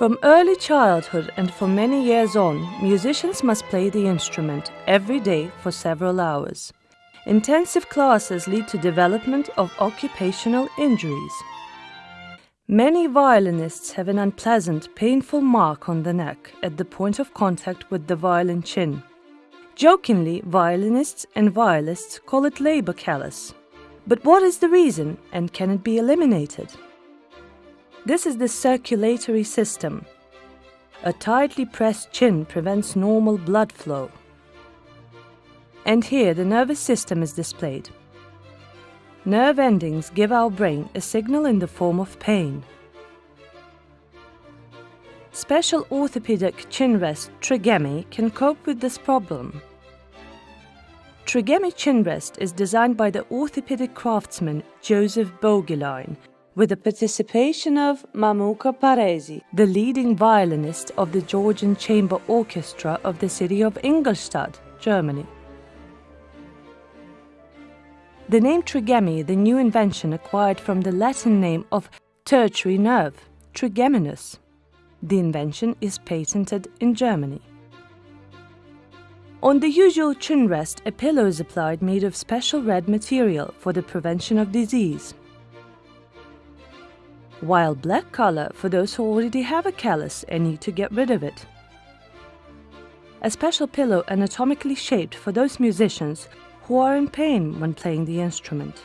From early childhood and for many years on, musicians must play the instrument every day for several hours. Intensive classes lead to development of occupational injuries. Many violinists have an unpleasant, painful mark on the neck at the point of contact with the violin chin. Jokingly, violinists and violists call it labor callus. But what is the reason and can it be eliminated? This is the circulatory system. A tightly pressed chin prevents normal blood flow. And here the nervous system is displayed. Nerve endings give our brain a signal in the form of pain. Special orthopedic chin rest trigemi can cope with this problem. Trigemi chin rest is designed by the orthopedic craftsman Joseph Boegelein with the participation of Mamuka Paresi, the leading violinist of the Georgian Chamber Orchestra of the city of Ingolstadt, Germany. The name trigemi, the new invention acquired from the Latin name of tertiary nerve, trigeminus. The invention is patented in Germany. On the usual chin rest, a pillow is applied made of special red material for the prevention of disease. While black color for those who already have a callus and need to get rid of it. A special pillow anatomically shaped for those musicians who are in pain when playing the instrument.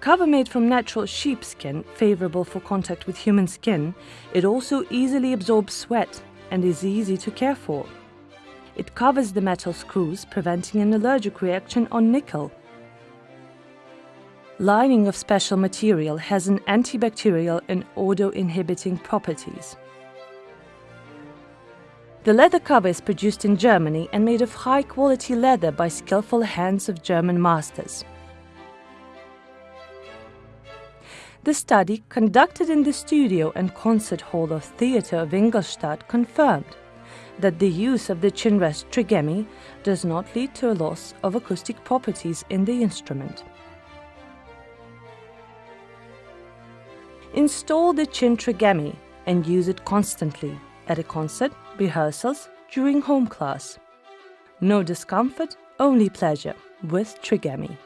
Cover made from natural sheepskin, favorable for contact with human skin, it also easily absorbs sweat and is easy to care for. It covers the metal screws, preventing an allergic reaction on nickel. Lining of special material has an antibacterial and odor-inhibiting properties. The leather cover is produced in Germany and made of high-quality leather by skillful hands of German masters. The study, conducted in the studio and concert hall of Theatre of Ingolstadt, confirmed that the use of the chinrest trigemi does not lead to a loss of acoustic properties in the instrument. Install the chin trigemi and use it constantly at a concert, rehearsals, during home class. No discomfort, only pleasure with Trigemi.